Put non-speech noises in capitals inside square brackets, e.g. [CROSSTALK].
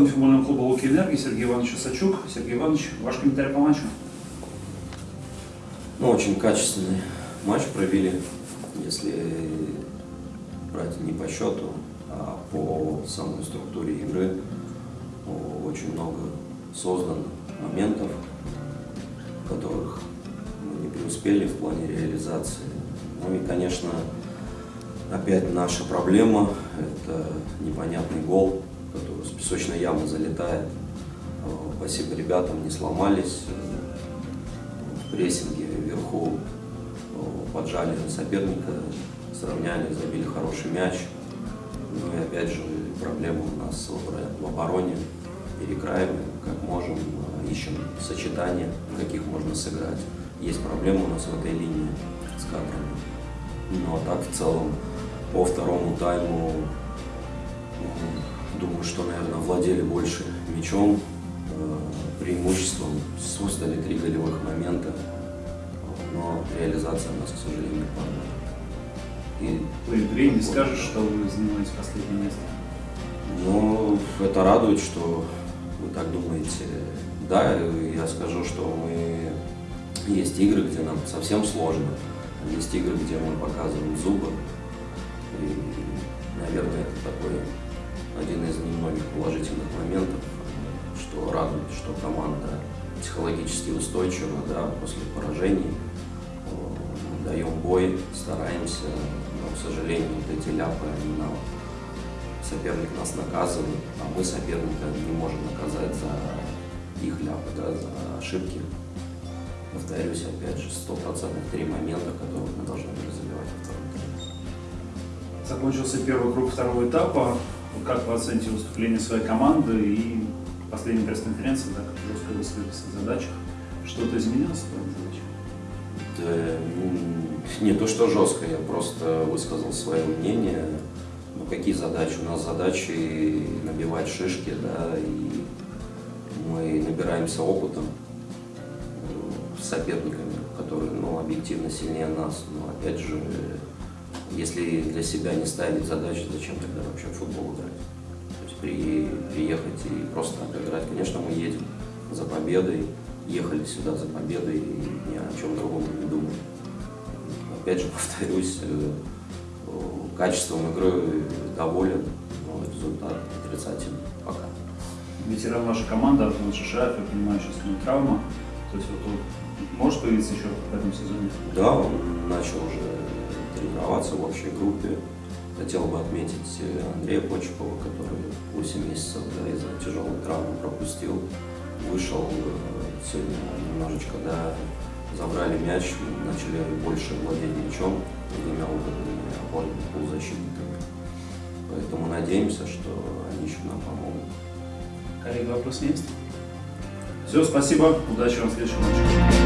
главный футбольного клуба «Луки Энергии» Сергей Иванович Сачук. Сергей Иванович, ваш комментарий по матчу? Ну, очень качественный матч провели, если брать не по счету, а по самой структуре игры. Очень много создано моментов, которых мы не преуспели в плане реализации. Ну и, конечно, опять наша проблема – это непонятный гол, песочной ямы залетает. Спасибо ребятам, не сломались. В прессинге вверху поджали соперника, сравняли, забили хороший мяч. Ну и опять же проблема у нас в обороне. Перекраиваем, как можем, ищем сочетания, каких можно сыграть. Есть проблема у нас в этой линии с кадрами. Ну а так в целом по второму тайму что, наверное, владели больше мячом, э, преимуществом, создали три голевых момента, но реализация у нас, к сожалению, не И по игре не скажешь, что вы занимаете последнее место? Ну, это радует, что вы так думаете. Да, я скажу, что мы есть игры, где нам совсем сложно, есть игры, где мы показываем зубы. И, наверное, это такой один из немногих положительных моментов, что радует, что команда психологически устойчива да, после поражений. Даем бой, стараемся, но, к сожалению, вот эти ляпы, они нам соперник нас наказывает, а мы соперника не можем наказать за их ляпы, да, за ошибки. Повторюсь, опять же, стопроцентных три момента, которые мы должны были во втором тайме. Закончился первый круг второго этапа. Как вы оцените выступление своей команды и последняя пресс-конференция, да, как жестко высказались в задачах? Что-то изменилось в твоих задачах? Да, не то, что жестко, я просто высказал свое мнение. Ну, какие задачи? У нас задачи набивать шишки, да, и мы набираемся опытом с соперниками, которые, ну, объективно сильнее нас. Но, опять же, если для себя не ставить задачи, зачем тогда вообще в футбол играть? То есть при, приехать и просто отыграть. Конечно, мы едем за победой, ехали сюда за победой и ни о чем другом не думаем. Опять же, [LAUGHS] повторюсь, э, качеством игры доволен, но результат отрицательный пока. Ветеран вашей команды, Артем Шишаев, я понимаю, сейчас у него травма. То есть вот он может появиться еще в этом сезоне? Да, он начал уже тренироваться в общей группе. Хотел бы отметить э, Андрея Почепова, который 8 месяцев да, из-за тяжелой травмы пропустил. Вышел э, сегодня немножечко, да, забрали мяч, начали больше владеть мячом, двумя опытными опорными полузащитниками. Поэтому надеемся, что они еще нам помогут. Коллега, вопрос есть? Все, спасибо. Удачи вам в следующем матче.